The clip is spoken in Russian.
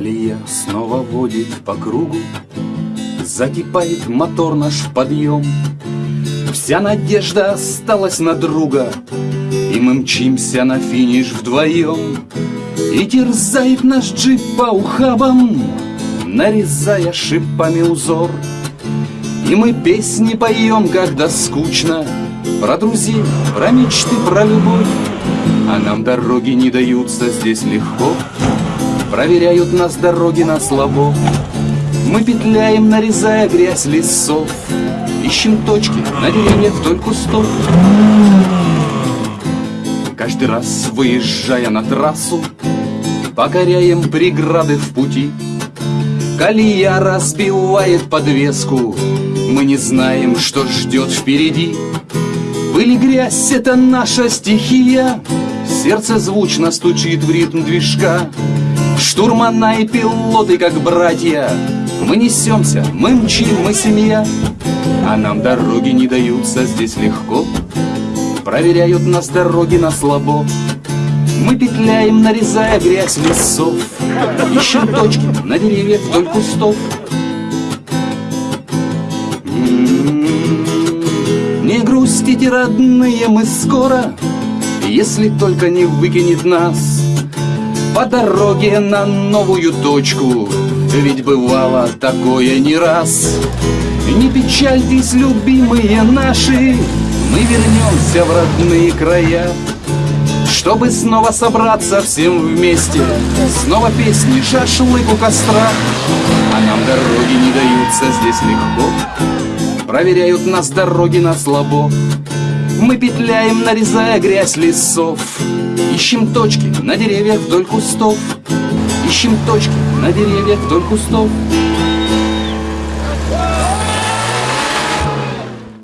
Колея снова водит по кругу, Закипает мотор наш подъем. Вся надежда осталась на друга, И мы мчимся на финиш вдвоем. И терзает наш джип по ухабам, Нарезая шипами узор. И мы песни поем, когда скучно, Про друзей, про мечты, про любовь. А нам дороги не даются здесь легко, Проверяют нас дороги на слабо. Мы петляем, нарезая грязь лесов, Ищем точки на деревьях вдоль кустов. Каждый раз, выезжая на трассу, Покоряем преграды в пути. Колея разбивает подвеску, Мы не знаем, что ждет впереди. Пыль и грязь — это наша стихия, Сердце звучно стучит в ритм движка. Штурмана и пилоты, как братья, Мы несемся, мы мчим, мы семья, А нам дороги не даются здесь легко, Проверяют нас дороги на слабо. Мы петляем, нарезая грязь лесов, Ищем точки на деревьях вдоль кустов. М-м-м. Не грустите, родные, мы скоро, Если только не выкинет нас По дороге на новую точку, Ведь бывало такое не раз. Не печальтесь, любимые наши, Мы вернемся в родные края. Чтобы снова собраться всем вместе Снова песни, шашлык у костра А нам дороги не даются здесь легко Проверяют нас дороги на слабо Мы петляем, нарезая грязь лесов. Ищем точки на деревьях вдоль кустов. Ищем точки на деревьях вдоль кустов